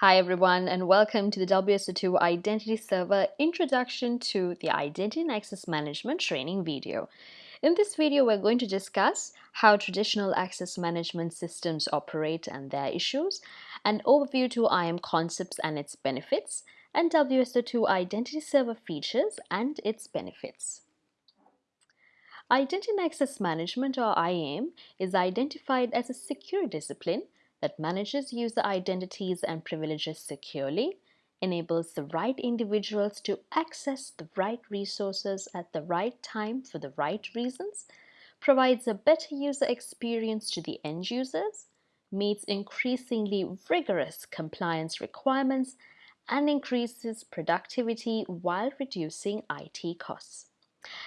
Hi everyone and welcome to the WSO2 Identity Server Introduction to the Identity and Access Management training video. In this video, we're going to discuss how traditional access management systems operate and their issues, an overview to IAM concepts and its benefits, and WSO2 Identity Server features and its benefits. Identity and Access Management or IAM is identified as a secure discipline that manages user identities and privileges securely, enables the right individuals to access the right resources at the right time for the right reasons, provides a better user experience to the end users, meets increasingly rigorous compliance requirements, and increases productivity while reducing IT costs.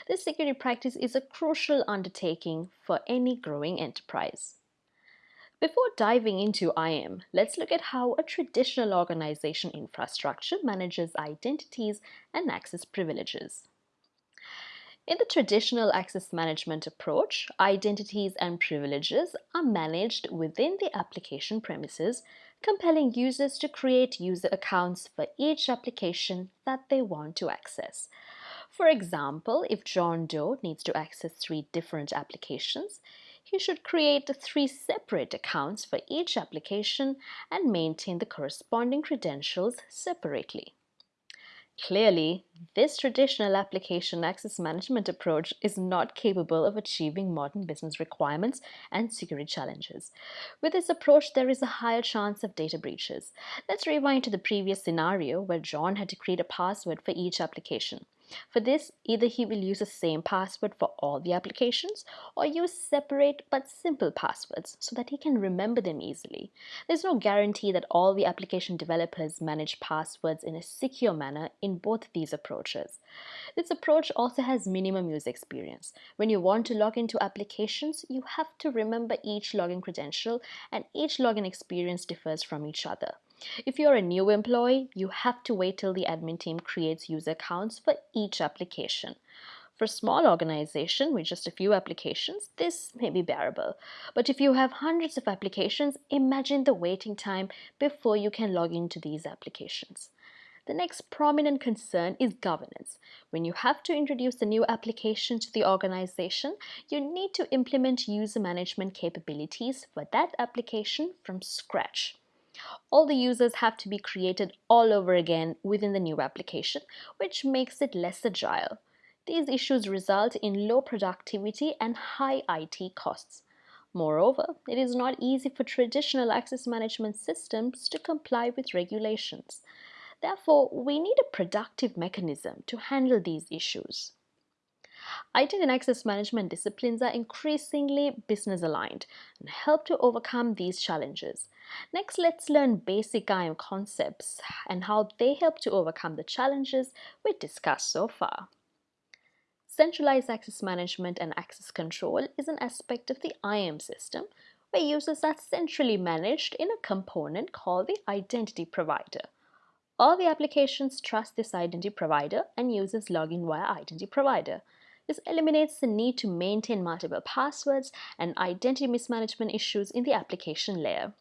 This security practice is a crucial undertaking for any growing enterprise. Before diving into IAM, let's look at how a traditional organization infrastructure manages identities and access privileges. In the traditional access management approach, identities and privileges are managed within the application premises, compelling users to create user accounts for each application that they want to access. For example, if John Doe needs to access three different applications, he should create three separate accounts for each application and maintain the corresponding credentials separately. Clearly, this traditional application access management approach is not capable of achieving modern business requirements and security challenges. With this approach, there is a higher chance of data breaches. Let's rewind to the previous scenario where John had to create a password for each application. For this, either he will use the same password for all the applications or use separate but simple passwords so that he can remember them easily. There's no guarantee that all the application developers manage passwords in a secure manner in both these approaches. This approach also has minimum user experience. When you want to log into applications, you have to remember each login credential and each login experience differs from each other. If you're a new employee, you have to wait till the admin team creates user accounts for each application. For a small organization with just a few applications, this may be bearable. But if you have hundreds of applications, imagine the waiting time before you can log into these applications. The next prominent concern is governance. When you have to introduce a new application to the organization, you need to implement user management capabilities for that application from scratch all the users have to be created all over again within the new application, which makes it less agile. These issues result in low productivity and high IT costs. Moreover, it is not easy for traditional access management systems to comply with regulations. Therefore, we need a productive mechanism to handle these issues. IT and access management disciplines are increasingly business aligned and help to overcome these challenges. Next, let's learn basic IAM concepts and how they help to overcome the challenges we discussed so far. Centralized access management and access control is an aspect of the IAM system where users are centrally managed in a component called the identity provider. All the applications trust this identity provider and users log in via identity provider. This eliminates the need to maintain multiple passwords and identity mismanagement issues in the application layer.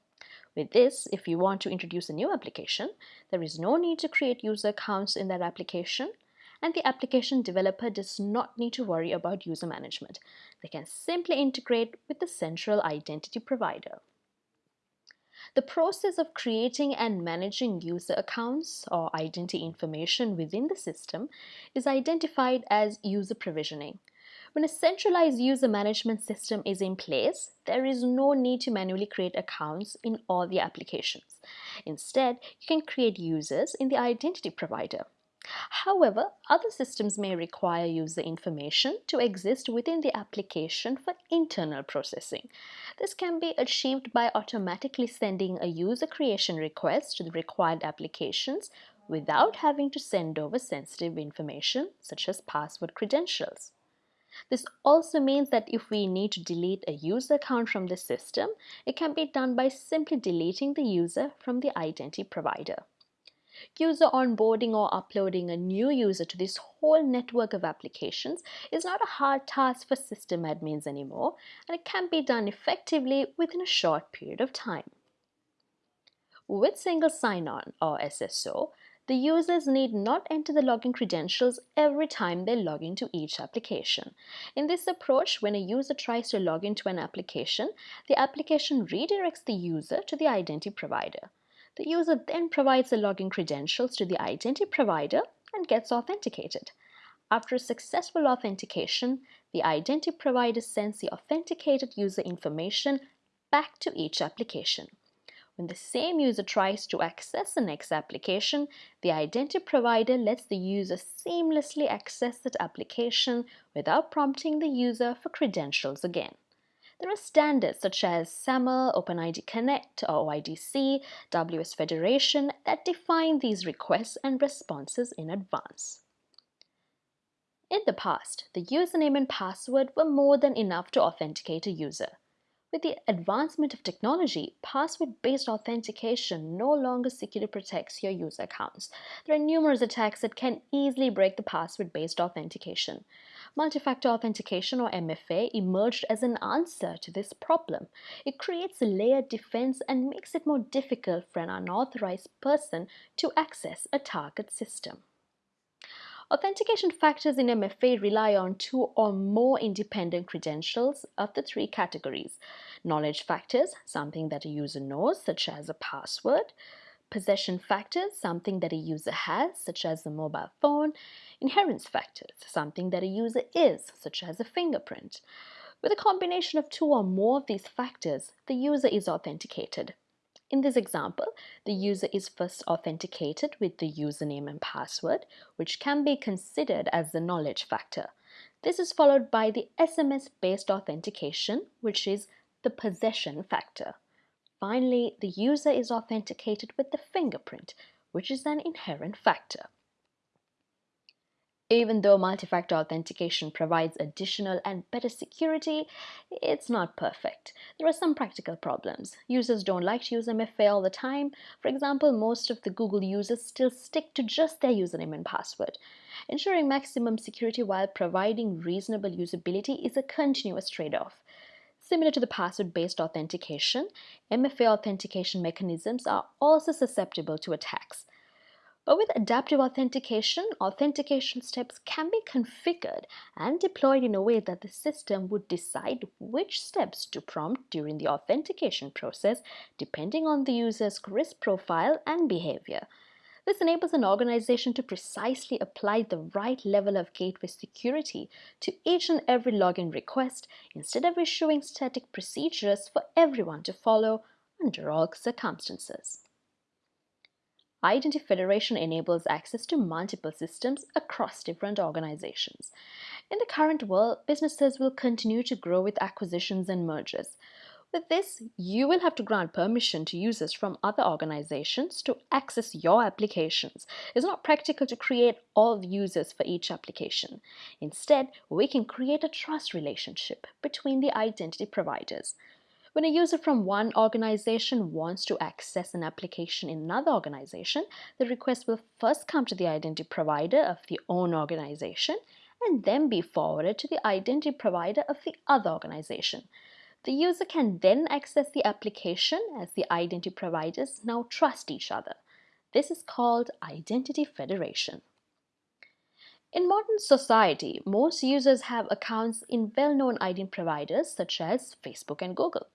With this, if you want to introduce a new application, there is no need to create user accounts in that application and the application developer does not need to worry about user management. They can simply integrate with the central identity provider. The process of creating and managing user accounts or identity information within the system is identified as user provisioning. When a centralized user management system is in place, there is no need to manually create accounts in all the applications. Instead, you can create users in the identity provider. However, other systems may require user information to exist within the application for internal processing. This can be achieved by automatically sending a user creation request to the required applications without having to send over sensitive information such as password credentials. This also means that if we need to delete a user account from the system, it can be done by simply deleting the user from the identity provider. User onboarding or uploading a new user to this whole network of applications is not a hard task for system admins anymore, and it can be done effectively within a short period of time. With single sign-on or SSO, the users need not enter the login credentials every time they log into each application. In this approach, when a user tries to log into an application, the application redirects the user to the identity provider. The user then provides the login credentials to the identity provider and gets authenticated. After a successful authentication, the identity provider sends the authenticated user information back to each application. When the same user tries to access the next application, the identity provider lets the user seamlessly access that application without prompting the user for credentials again. There are standards such as SAML, OpenID Connect or OIDC, WS Federation that define these requests and responses in advance. In the past, the username and password were more than enough to authenticate a user. With the advancement of technology, password-based authentication no longer securely protects your user accounts. There are numerous attacks that can easily break the password-based authentication. Multi-factor authentication or MFA emerged as an answer to this problem. It creates a layered defense and makes it more difficult for an unauthorized person to access a target system. Authentication factors in MFA rely on two or more independent credentials of the three categories. Knowledge factors, something that a user knows, such as a password. Possession factors, something that a user has, such as a mobile phone. Inherence factors, something that a user is, such as a fingerprint. With a combination of two or more of these factors, the user is authenticated. In this example, the user is first authenticated with the username and password, which can be considered as the knowledge factor. This is followed by the SMS-based authentication, which is the possession factor. Finally, the user is authenticated with the fingerprint, which is an inherent factor. Even though multi-factor authentication provides additional and better security, it's not perfect. There are some practical problems. Users don't like to use MFA all the time. For example, most of the Google users still stick to just their username and password. Ensuring maximum security while providing reasonable usability is a continuous trade-off. Similar to the password-based authentication, MFA authentication mechanisms are also susceptible to attacks. But with adaptive authentication, authentication steps can be configured and deployed in a way that the system would decide which steps to prompt during the authentication process depending on the user's risk profile and behavior. This enables an organization to precisely apply the right level of gateway security to each and every login request instead of issuing static procedures for everyone to follow under all circumstances. Identity Federation enables access to multiple systems across different organizations. In the current world, businesses will continue to grow with acquisitions and mergers. With this, you will have to grant permission to users from other organizations to access your applications. It's not practical to create all users for each application. Instead, we can create a trust relationship between the identity providers. When a user from one organization wants to access an application in another organization, the request will first come to the identity provider of the own organization and then be forwarded to the identity provider of the other organization. The user can then access the application as the identity providers now trust each other. This is called identity federation. In modern society, most users have accounts in well-known identity providers such as Facebook and Google.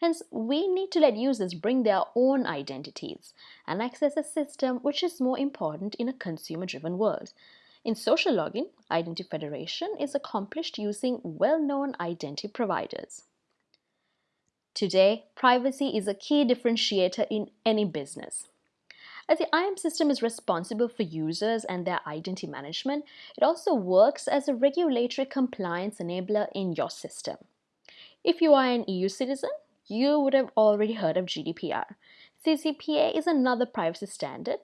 Hence, we need to let users bring their own identities and access a system which is more important in a consumer-driven world. In social login, identity federation is accomplished using well-known identity providers. Today, privacy is a key differentiator in any business. As the IAM system is responsible for users and their identity management, it also works as a regulatory compliance enabler in your system. If you are an EU citizen, you would have already heard of GDPR. CCPA is another privacy standard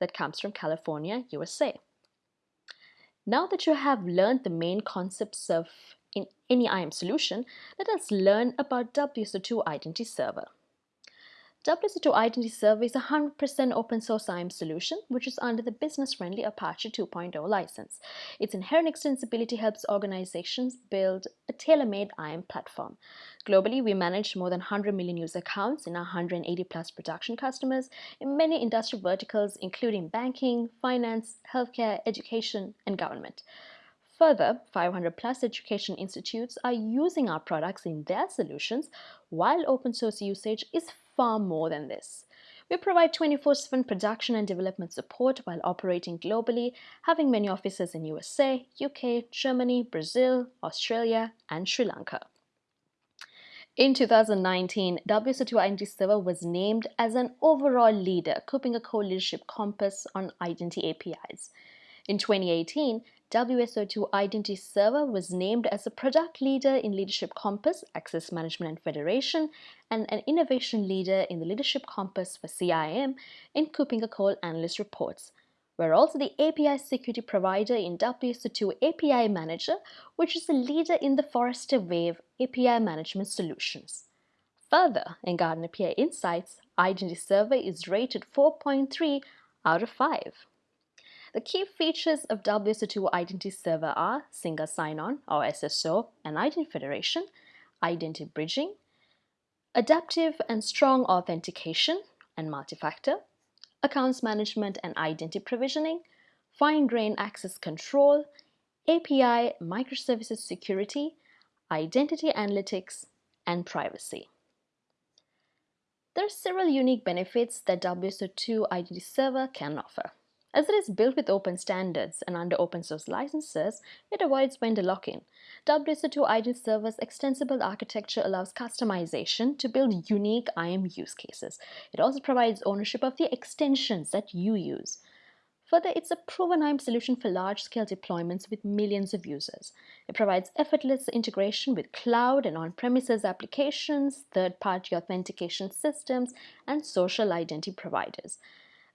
that comes from California, USA. Now that you have learned the main concepts of in any IAM solution, let us learn about WSO2 Identity Server. WSO2 Identity Server is a 100% open source IAM solution, which is under the business-friendly Apache 2.0 license. Its inherent extensibility helps organizations build a tailor-made IAM platform. Globally, we manage more than 100 million user accounts in our 180 plus production customers in many industry verticals, including banking, finance, healthcare, education, and government. Further, 500 plus education institutes are using our products in their solutions, while open source usage is far more than this. We provide 24-7 production and development support while operating globally, having many offices in USA, UK, Germany, Brazil, Australia, and Sri Lanka. In 2019, WSO2 Identity Server was named as an overall leader, KuppingerCole Leadership Compass on Identity APIs. In 2018, WSO2 Identity Server was named as a product leader in Leadership Compass, Access Management and Federation, and an innovation leader in the Leadership Compass for CIAM in KuppingerCole Analyst Reports. We're also the API security provider in WSO2 API Manager, which is a leader in the Forrester Wave API management solutions. Further, in Gartner Peer Insights, Identity Server is rated 4.3 out of 5. The key features of WSO2 Identity Server are Single Sign-On or SSO and Identity Federation, Identity Bridging, Adaptive and Strong Authentication and Multi-Factor, Accounts Management and Identity Provisioning, Fine-Grained Access Control, API Microservices Security, Identity Analytics, and Privacy. There are several unique benefits that WSO2 Identity Server can offer. As it is built with open standards and under open source licenses, it avoids vendor lock-in. WSO2 Identity Server's extensible architecture allows customization to build unique IAM use cases. It also provides ownership of the extensions that you use. Further, it's a proven IAM solution for large-scale deployments with millions of users. It provides effortless integration with cloud and on-premises applications, third-party authentication systems, and social identity providers.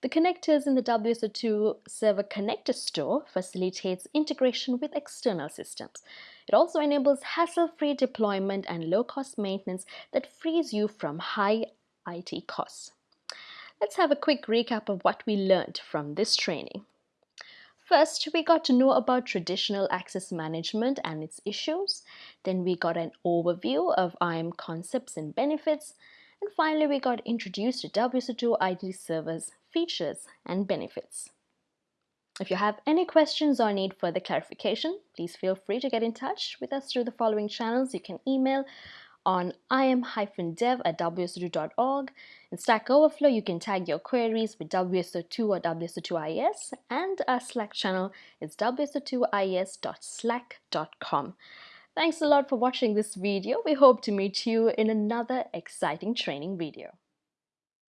The connectors in the WSO2 Server Connector Store facilitates integration with external systems. It also enables hassle-free deployment and low-cost maintenance that frees you from high IT costs. Let's have a quick recap of what we learned from this training. First, we got to know about traditional access management and its issues. Then we got an overview of IAM concepts and benefits. And finally, we got introduced to WSO2 Identity Server's features and benefits. If you have any questions or need further clarification, please feel free to get in touch with us through the following channels. You can email on im-dev at wso2.org. In Stack Overflow, you can tag your queries with WSO2 or WSO2IS, and our Slack channel is wso2is.slack.com. Thanks a lot for watching this video. We hope to meet you in another exciting training video.